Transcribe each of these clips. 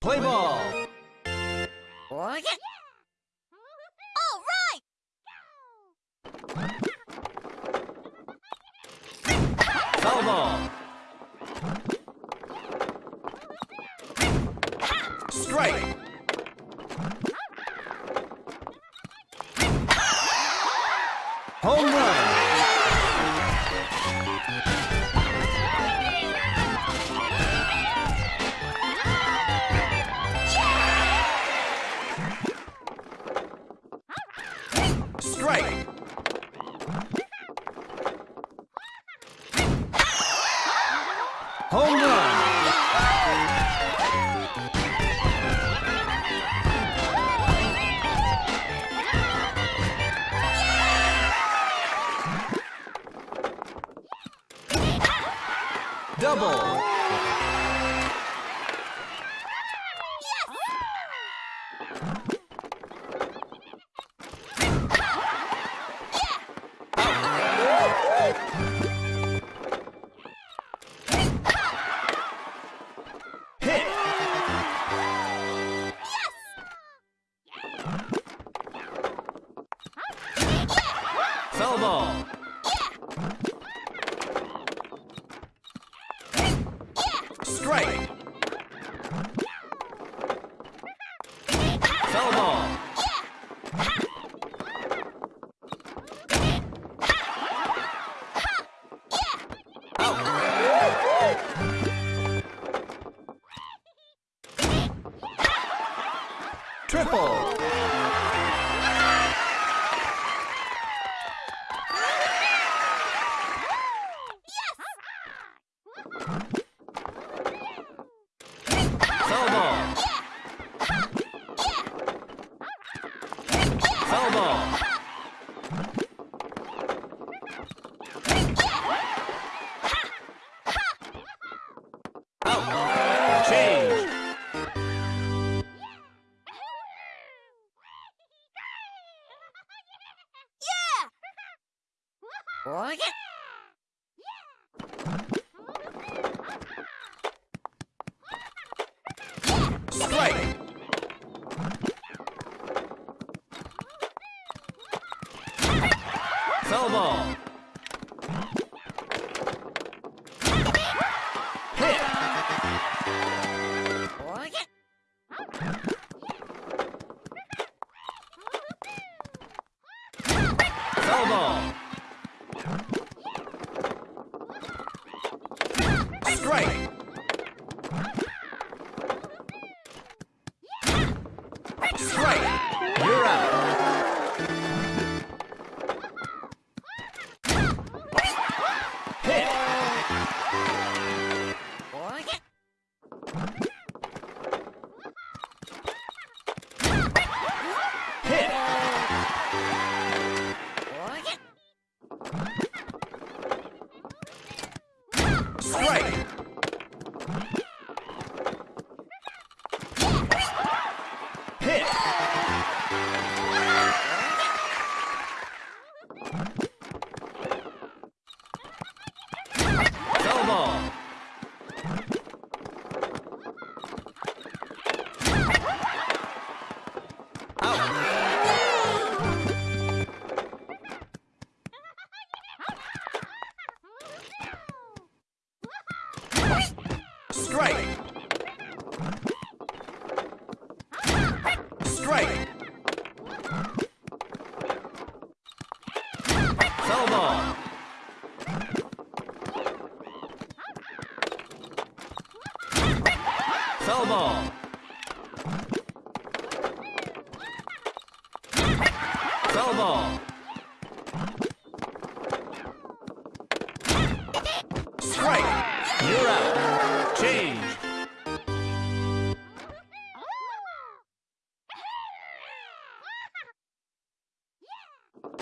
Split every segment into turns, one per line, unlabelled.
Play ball.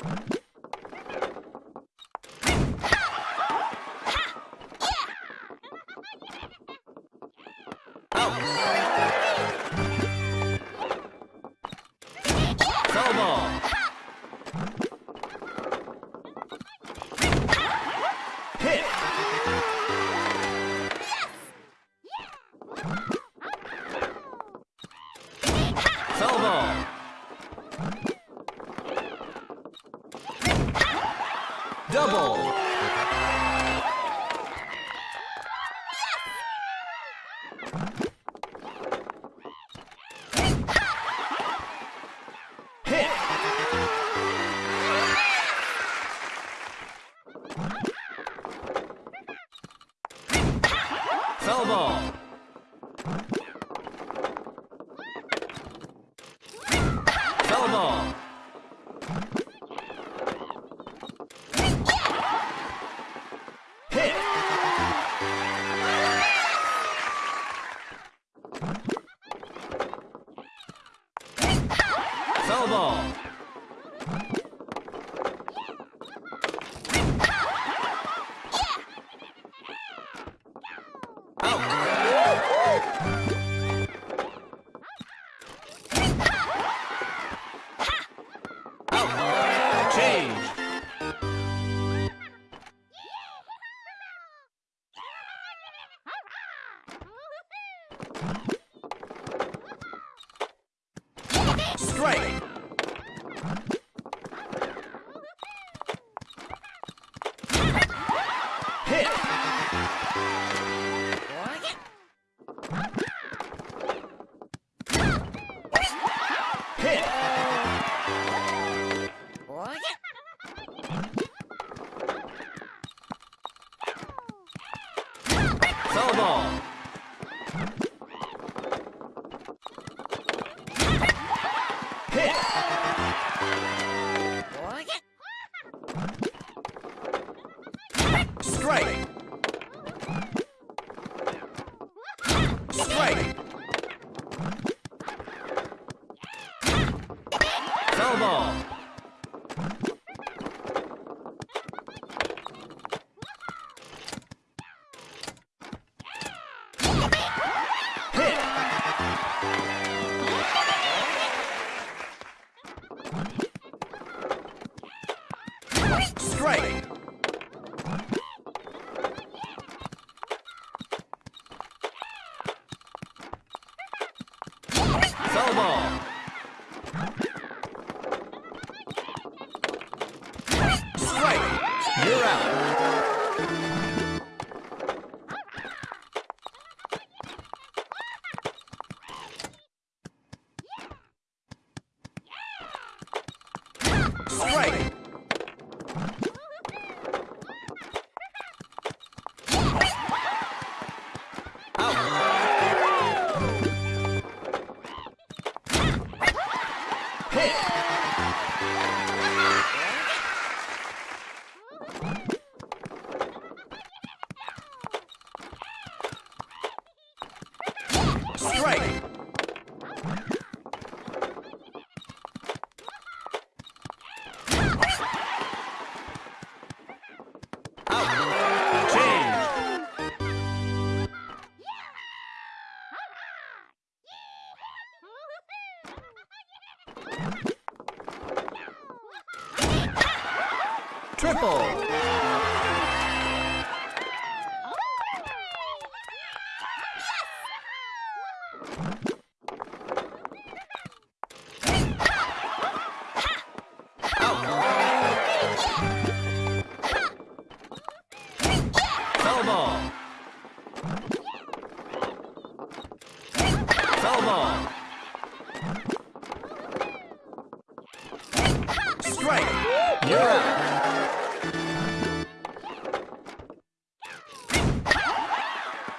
Huh?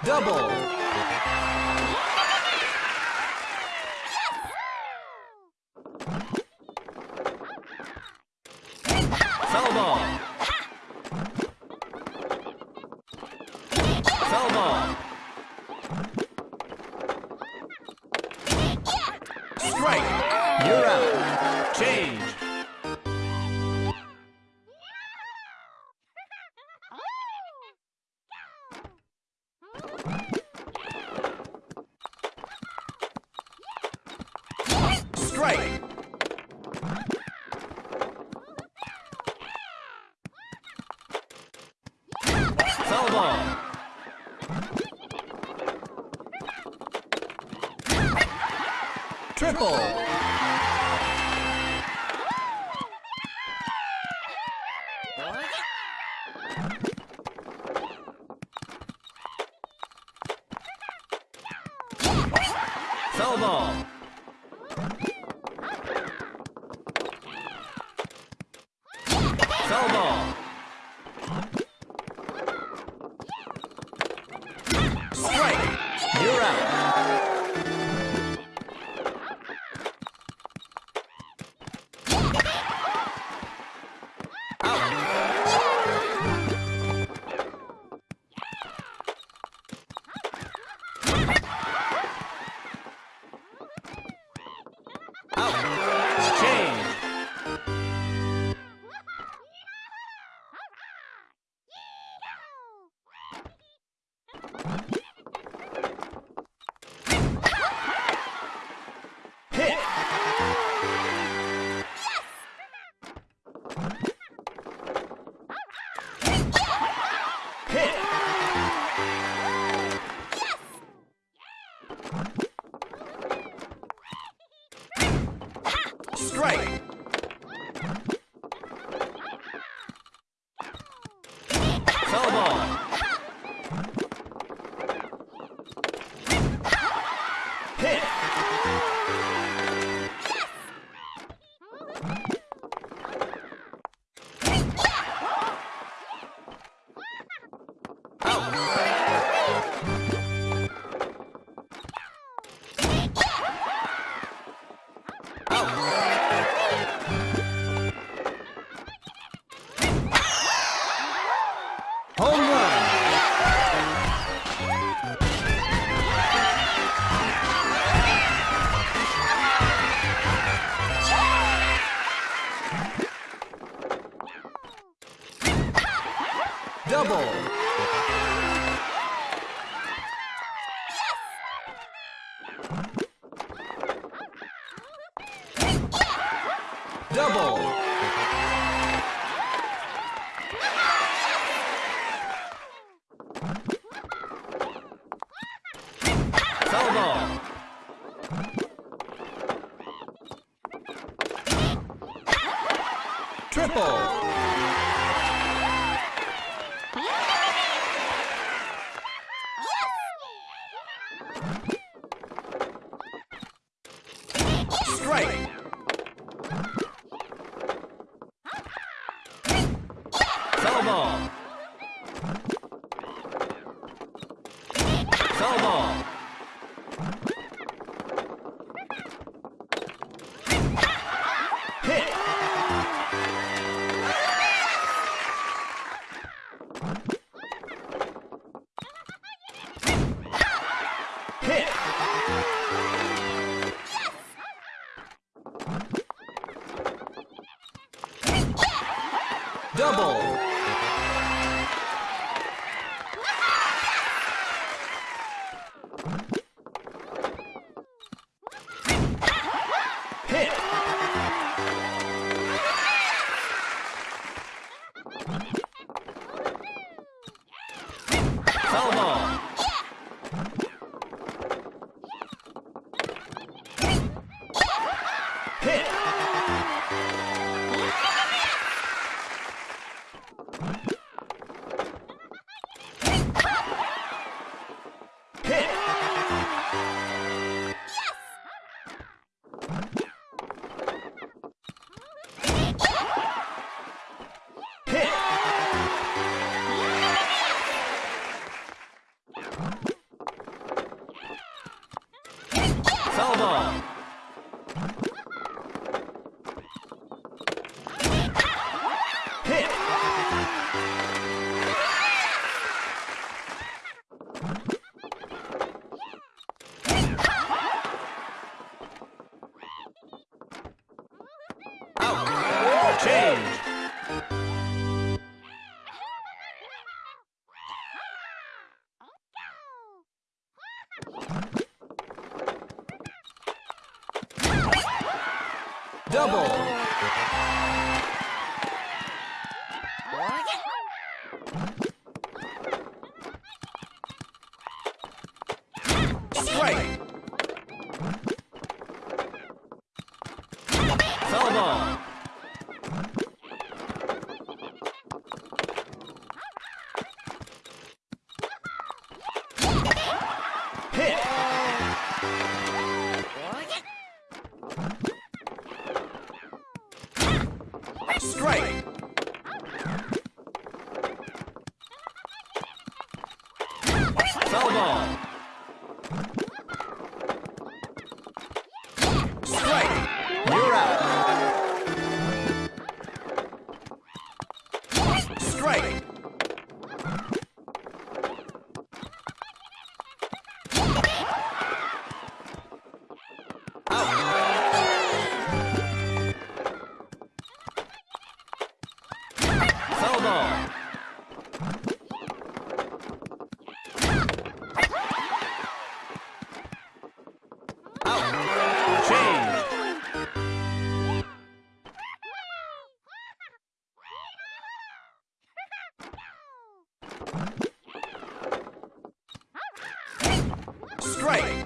Double. Foul Double. Strike. Strike.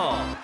Foul ball. Hit.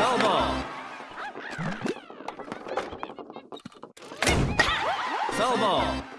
Foul ball. Foul ball.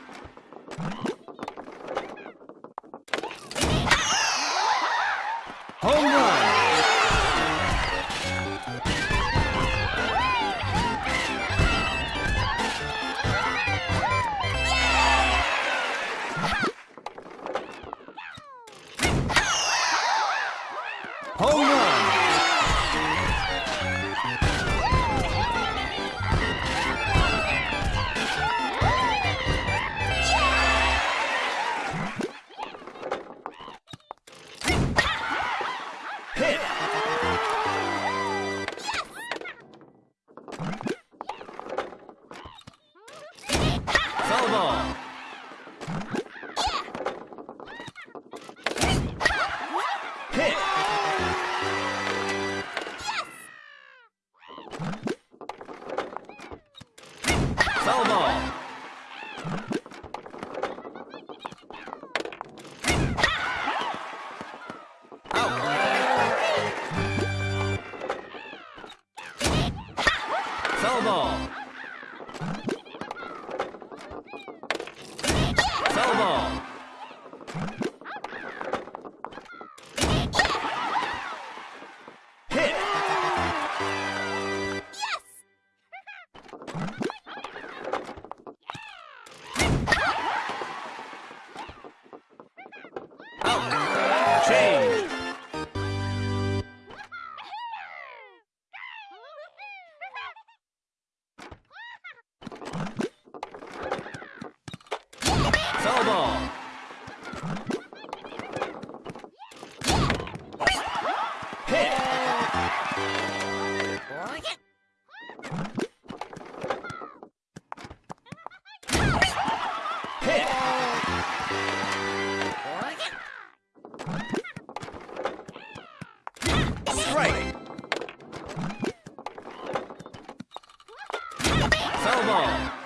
Foul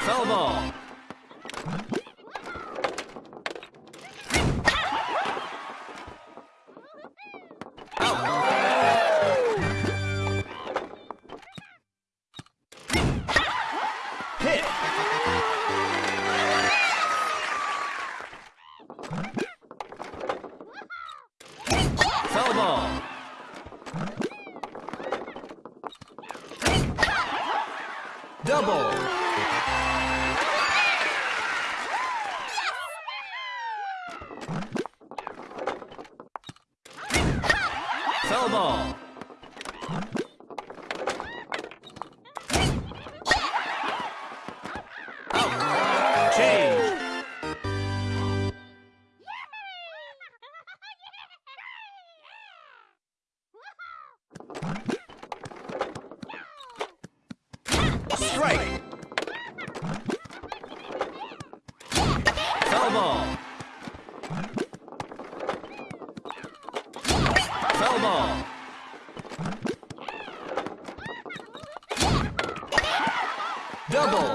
Foul ball. Ball. Double.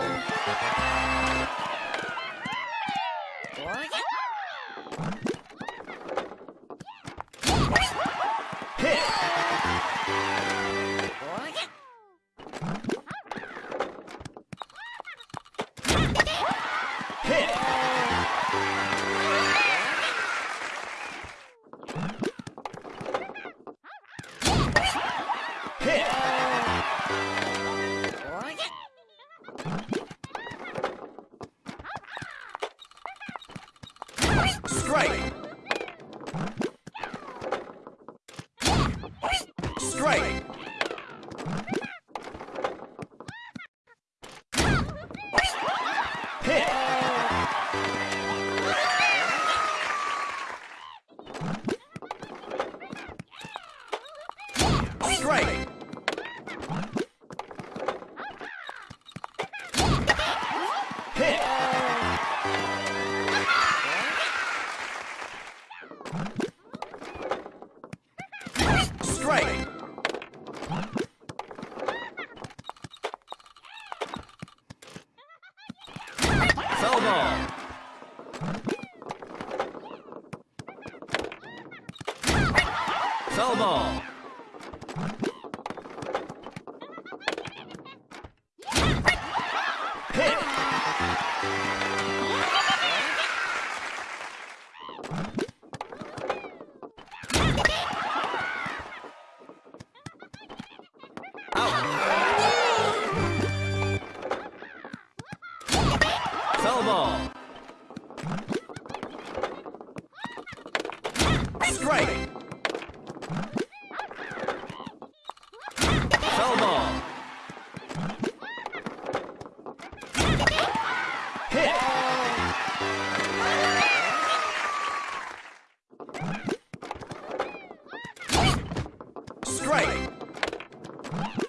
Huh?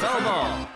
Foul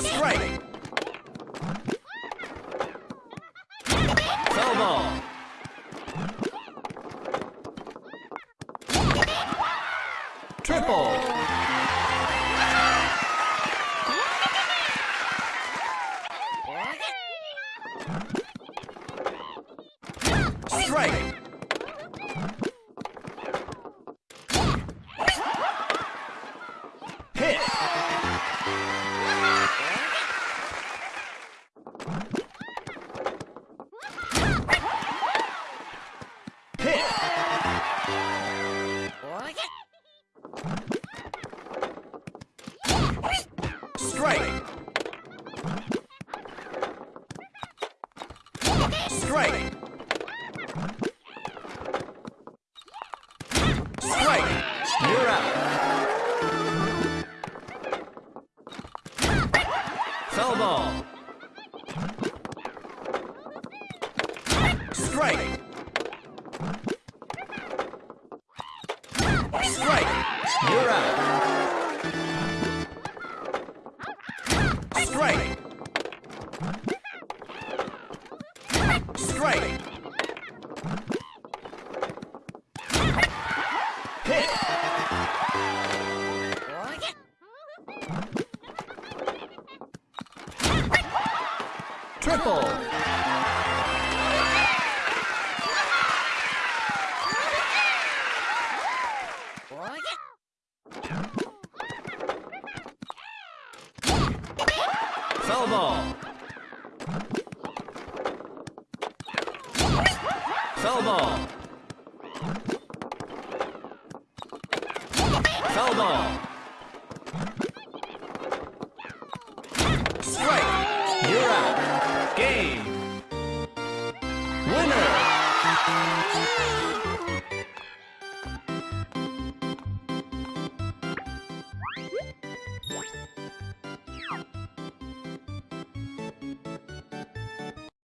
Strike. Strike. You're out. Strike.